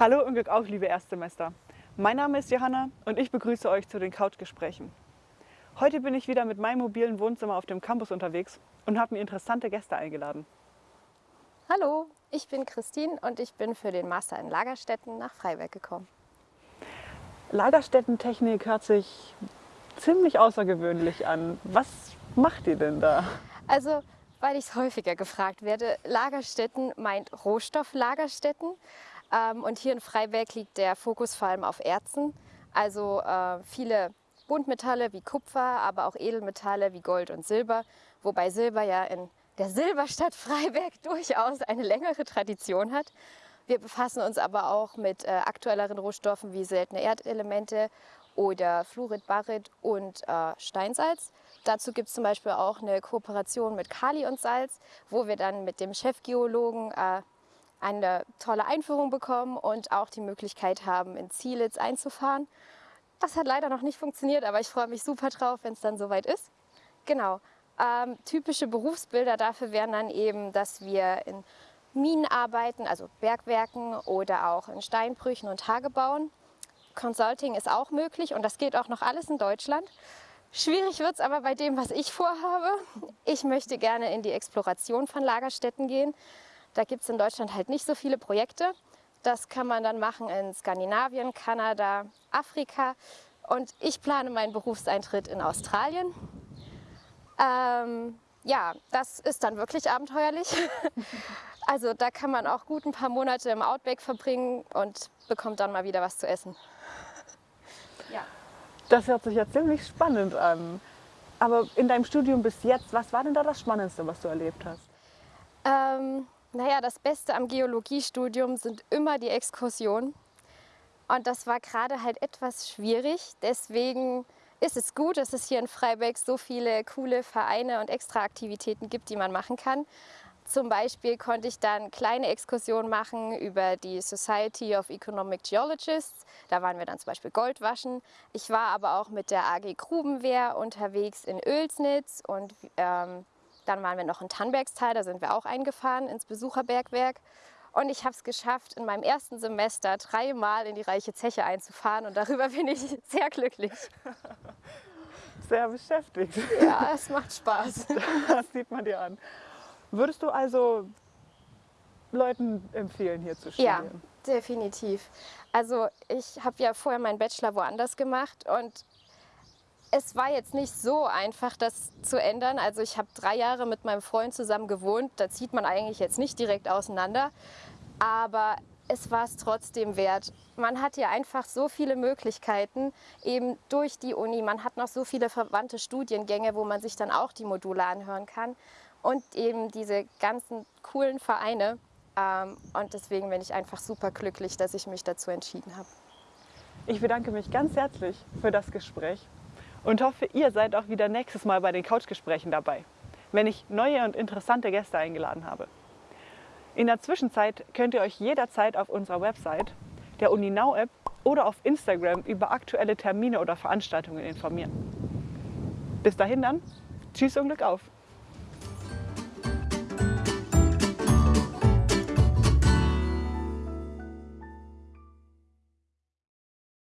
Hallo und Glück auf, liebe Erstsemester. Mein Name ist Johanna und ich begrüße euch zu den Couchgesprächen. Heute bin ich wieder mit meinem mobilen Wohnzimmer auf dem Campus unterwegs und habe mir interessante Gäste eingeladen. Hallo, ich bin Christine und ich bin für den Master in Lagerstätten nach Freiberg gekommen. Lagerstättentechnik hört sich ziemlich außergewöhnlich an. Was macht ihr denn da? Also, weil ich es häufiger gefragt werde, Lagerstätten meint Rohstofflagerstätten. Ähm, und hier in Freiberg liegt der Fokus vor allem auf Erzen. Also äh, viele Buntmetalle wie Kupfer, aber auch Edelmetalle wie Gold und Silber. Wobei Silber ja in der Silberstadt Freiberg durchaus eine längere Tradition hat. Wir befassen uns aber auch mit äh, aktuelleren Rohstoffen wie seltene Erdelemente oder Fluorid, Barit und äh, Steinsalz. Dazu gibt es zum Beispiel auch eine Kooperation mit Kali und Salz, wo wir dann mit dem Chefgeologen äh, eine tolle Einführung bekommen und auch die Möglichkeit haben, in Zielitz einzufahren. Das hat leider noch nicht funktioniert, aber ich freue mich super drauf, wenn es dann soweit ist. Genau. Ähm, typische Berufsbilder dafür wären dann eben, dass wir in Minen arbeiten, also Bergwerken oder auch in Steinbrüchen und Tagebauen. Consulting ist auch möglich und das geht auch noch alles in Deutschland. Schwierig wird es aber bei dem, was ich vorhabe. Ich möchte gerne in die Exploration von Lagerstätten gehen. Da gibt es in Deutschland halt nicht so viele Projekte. Das kann man dann machen in Skandinavien, Kanada, Afrika. Und ich plane meinen Berufseintritt in Australien. Ähm, ja, das ist dann wirklich abenteuerlich. Also da kann man auch gut ein paar Monate im Outback verbringen und bekommt dann mal wieder was zu essen. Ja. Das hört sich ja ziemlich spannend an. Aber in deinem Studium bis jetzt, was war denn da das Spannendste, was du erlebt hast? Ähm, naja, das Beste am Geologiestudium sind immer die Exkursionen. Und das war gerade halt etwas schwierig. Deswegen ist es gut, dass es hier in Freiberg so viele coole Vereine und Extraaktivitäten gibt, die man machen kann. Zum Beispiel konnte ich dann kleine Exkursionen machen über die Society of Economic Geologists. Da waren wir dann zum Beispiel Gold waschen. Ich war aber auch mit der AG Grubenwehr unterwegs in Oelsnitz und ähm, dann waren wir noch in Tannbergstal, da sind wir auch eingefahren ins Besucherbergwerk. Und ich habe es geschafft, in meinem ersten Semester dreimal in die Reiche Zeche einzufahren und darüber bin ich sehr glücklich. Sehr beschäftigt. Ja, es macht Spaß. Das sieht man dir an. Würdest du also Leuten empfehlen, hier zu studieren? Ja, definitiv. Also ich habe ja vorher meinen Bachelor woanders gemacht und es war jetzt nicht so einfach, das zu ändern. Also ich habe drei Jahre mit meinem Freund zusammen gewohnt. Da zieht man eigentlich jetzt nicht direkt auseinander. Aber es war es trotzdem wert. Man hat hier einfach so viele Möglichkeiten, eben durch die Uni. Man hat noch so viele verwandte Studiengänge, wo man sich dann auch die Module anhören kann. Und eben diese ganzen coolen Vereine. Ähm, und deswegen bin ich einfach super glücklich, dass ich mich dazu entschieden habe. Ich bedanke mich ganz herzlich für das Gespräch und hoffe, ihr seid auch wieder nächstes Mal bei den Couchgesprächen dabei, wenn ich neue und interessante Gäste eingeladen habe. In der Zwischenzeit könnt ihr euch jederzeit auf unserer Website, der UniNow App oder auf Instagram über aktuelle Termine oder Veranstaltungen informieren. Bis dahin dann, tschüss und Glück auf!